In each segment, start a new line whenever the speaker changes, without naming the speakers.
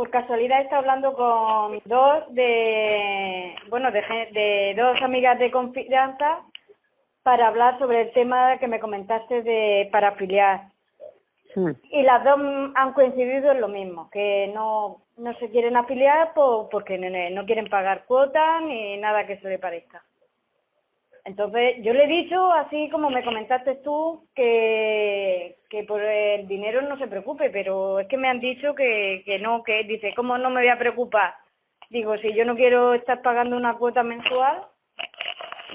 por casualidad está hablando con dos de, bueno, de, de dos amigas de confianza para hablar sobre el tema que me comentaste de para afiliar. Y las dos han coincidido en lo mismo, que no, no se quieren afiliar porque no, quieren pagar cuotas ni nada que se le parezca. Entonces, yo le he dicho, así como me comentaste tú, que, que por el dinero no se preocupe, pero es que me han dicho que, que no, que dice, ¿cómo no me voy a preocupar? Digo, si yo no quiero estar pagando una cuota mensual,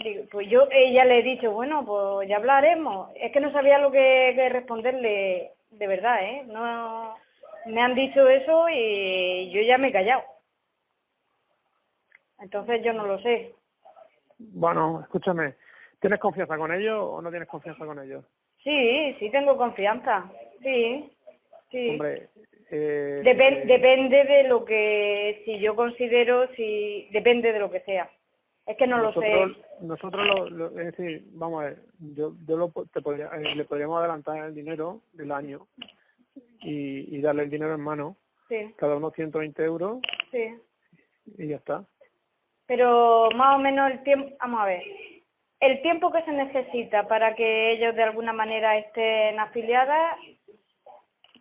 digo, pues yo ella le he dicho, bueno, pues ya hablaremos. Es que no sabía lo que, que responderle de verdad, ¿eh? No, me han dicho eso y yo ya me he callado. Entonces yo no lo sé.
Bueno, escúchame, ¿tienes confianza con ellos o no tienes confianza con ellos?
Sí, sí tengo confianza, sí, sí.
Hombre, eh,
depende de lo que, si yo considero, si depende de lo que sea. Es que no lo sé.
Nosotros, lo, es decir, vamos a ver, yo, yo lo, te podría, eh, le podríamos adelantar el dinero del año y, y darle el dinero en mano,
sí.
cada uno 120 euros
sí.
y ya está.
Pero más o menos el tiempo, vamos a ver, el tiempo que se necesita para que ellos de alguna manera estén afiliadas,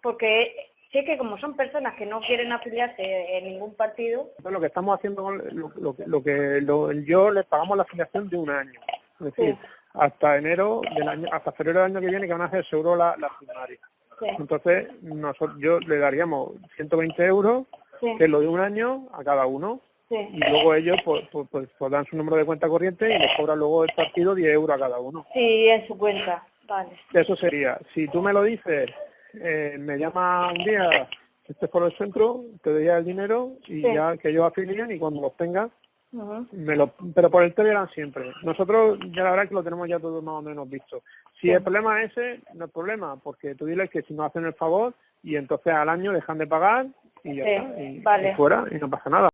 porque sí que como son personas que no quieren afiliarse en ningún partido.
lo que estamos haciendo, lo, lo, lo que lo, yo les pagamos la afiliación de un año. Es decir, hasta enero del año, hasta febrero del año que viene que van a hacer seguro la, la primaria. Entonces, nosotros, yo le daríamos 120 euros, que es lo de un año, a cada uno. Y luego ellos pues, pues, pues, pues, dan su número de cuenta corriente y les cobran luego el partido 10 euros a cada uno.
Sí, en su cuenta, vale.
Eso sería, si tú me lo dices eh, me llama un día, este por el centro, te doy el dinero y ya que ellos afilian y cuando los tengas, me lo, pero por el Telegram siempre. Nosotros ya la verdad que lo tenemos ya todo más o menos visto. Si el problema es ese, no es problema, porque tú diles que si no hacen el favor y entonces al año dejan de pagar y ya está, y fuera y no pasa nada.